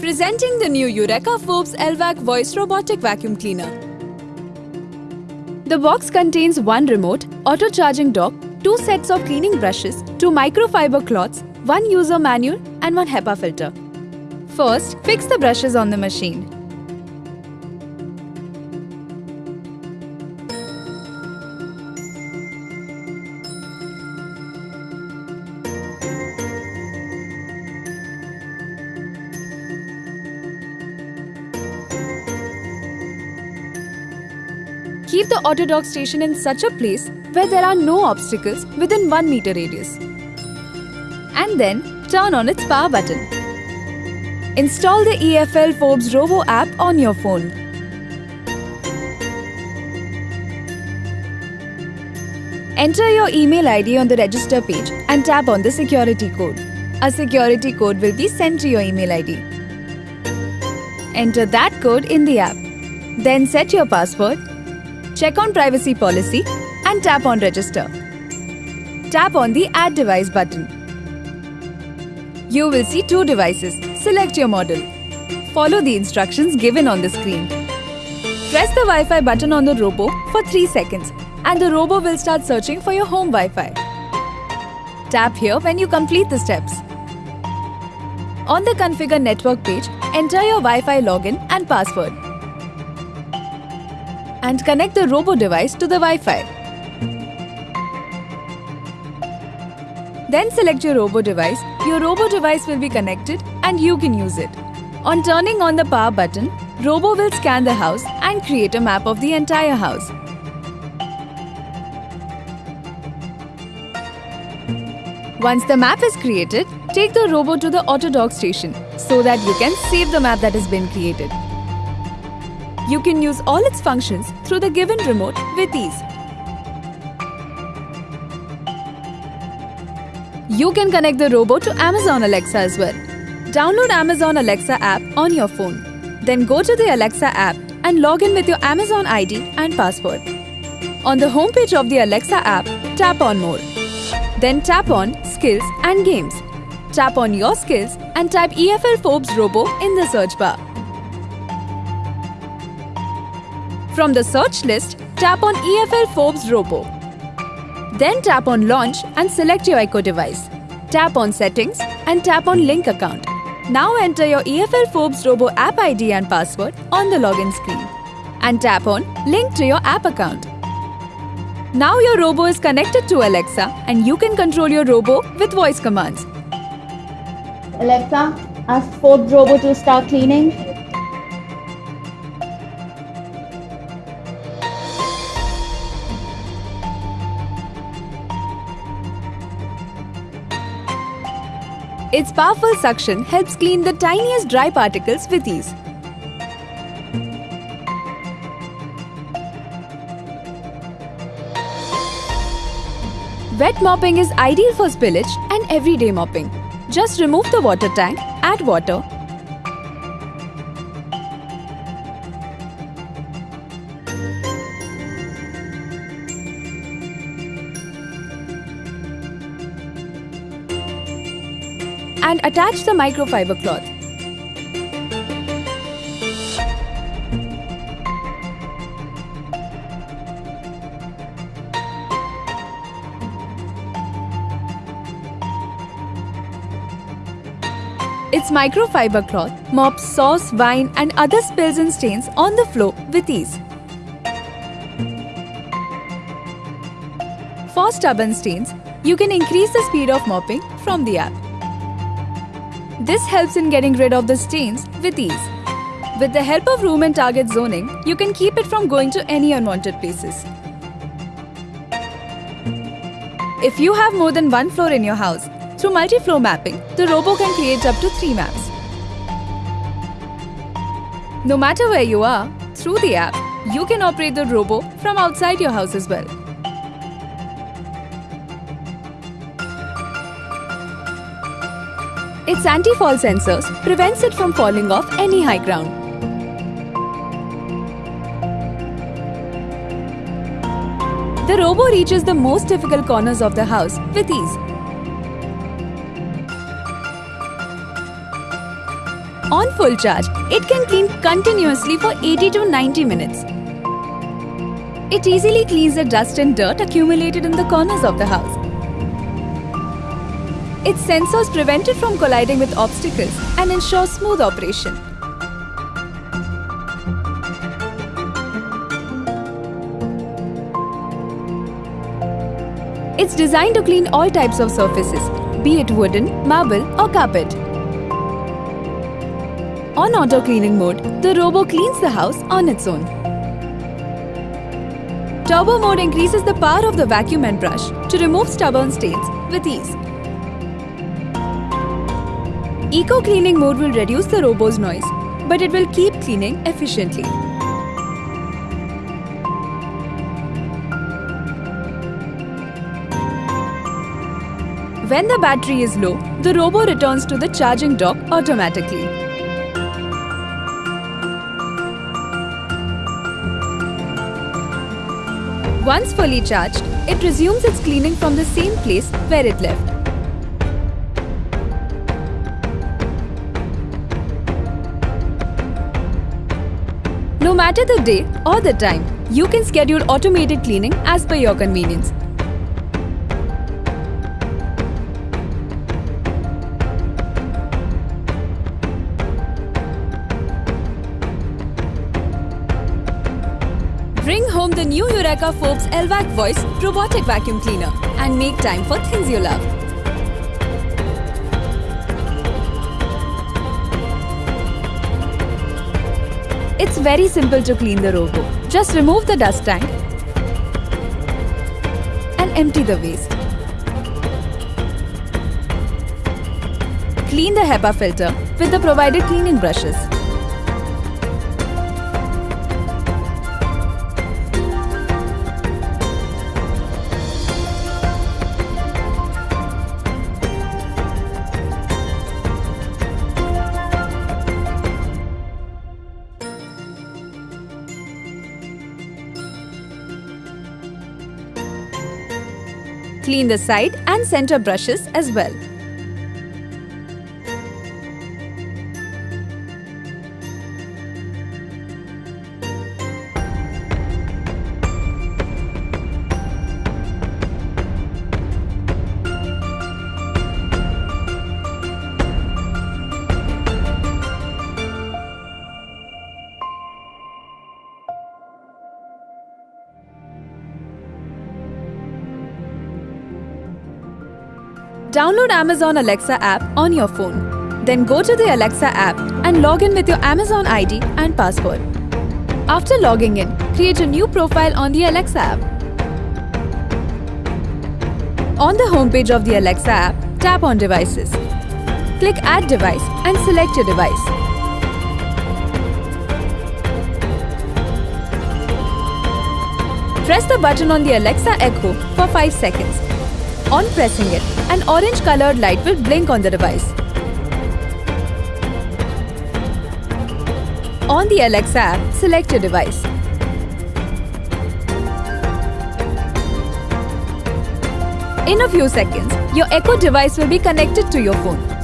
Presenting the new Eureka Forbes LVAC Voice Robotic Vacuum Cleaner. The box contains one remote, auto charging dock, two sets of cleaning brushes, two microfiber cloths, one user manual, and one HEPA filter. First, fix the brushes on the machine. Keep the auto dock station in such a place where there are no obstacles within 1 meter radius. And then turn on its power button. Install the EFL Forbes Robo app on your phone. Enter your email ID on the register page and tap on the security code. A security code will be sent to your email ID. Enter that code in the app. Then set your password, check on privacy policy and tap on register. Tap on the add device button. You will see two devices. Select your model. Follow the instructions given on the screen. Press the Wi-Fi button on the Robo for 3 seconds and the Robo will start searching for your home Wi-Fi. Tap here when you complete the steps. On the Configure Network page, enter your Wi-Fi login and password. And connect the Robo device to the Wi-Fi. Then select your Robo device. Your Robo device will be connected and you can use it. On turning on the power button, Robo will scan the house and create a map of the entire house. Once the map is created, take the Robo to the auto dock station so that you can save the map that has been created. You can use all its functions through the given remote with ease. You can connect the Robo to Amazon Alexa as well. Download Amazon Alexa app on your phone. Then go to the Alexa app and log in with your Amazon ID and password. On the homepage of the Alexa app, tap on More. Then tap on Skills and Games. Tap on your skills and type EFL Forbes Robo in the search bar. From the search list, tap on EFL Forbes Robo. Then tap on Launch and select your Echo device. Tap on Settings and tap on Link Account. Now enter your EFL Forbes Robo app ID and password on the login screen. And tap on Link to your app account. Now your Robo is connected to Alexa and you can control your Robo with voice commands. Alexa, ask Forbes Robo to start cleaning. Its powerful suction helps clean the tiniest dry particles with ease. Wet mopping is ideal for spillage and everyday mopping. Just remove the water tank, add water, and attach the microfiber cloth. Its microfiber cloth mops sauce, wine and other spills and stains on the floor with ease. For stubborn stains, you can increase the speed of mopping from the app. This helps in getting rid of the stains with ease. With the help of room and target zoning, you can keep it from going to any unwanted places. If you have more than one floor in your house, through multi-floor mapping, the Robo can create up to three maps. No matter where you are, through the app, you can operate the Robo from outside your house as well. Its anti-fall sensors prevents it from falling off any high ground. The robo reaches the most difficult corners of the house with ease. On full charge, it can clean continuously for 80 to 90 minutes. It easily cleans the dust and dirt accumulated in the corners of the house. Its sensors prevent it from colliding with obstacles and ensure smooth operation. It's designed to clean all types of surfaces, be it wooden, marble or carpet. On auto cleaning mode, the robo cleans the house on its own. Turbo mode increases the power of the vacuum and brush to remove stubborn stains with ease. Eco cleaning mode will reduce the robo's noise, but it will keep cleaning efficiently. When the battery is low, the robo returns to the charging dock automatically. Once fully charged, it resumes its cleaning from the same place where it left. Matter the day or the time, you can schedule automated cleaning as per your convenience. Bring home the new Eureka Forbes LVAC Voice robotic vacuum cleaner and make time for things you love. It's very simple to clean the robo. Just remove the dust tank and empty the waste. Clean the HEPA filter with the provided cleaning brushes. Clean the side and center brushes as well. Download Amazon Alexa app on your phone. Then go to the Alexa app and log in with your Amazon ID and password. After logging in, create a new profile on the Alexa app. On the homepage of the Alexa app, tap on Devices. Click Add Device and select your device. Press the button on the Alexa Echo for 5 seconds. On pressing it, an orange colored light will blink on the device. On the Alexa app, select your device. In a few seconds, your Echo device will be connected to your phone.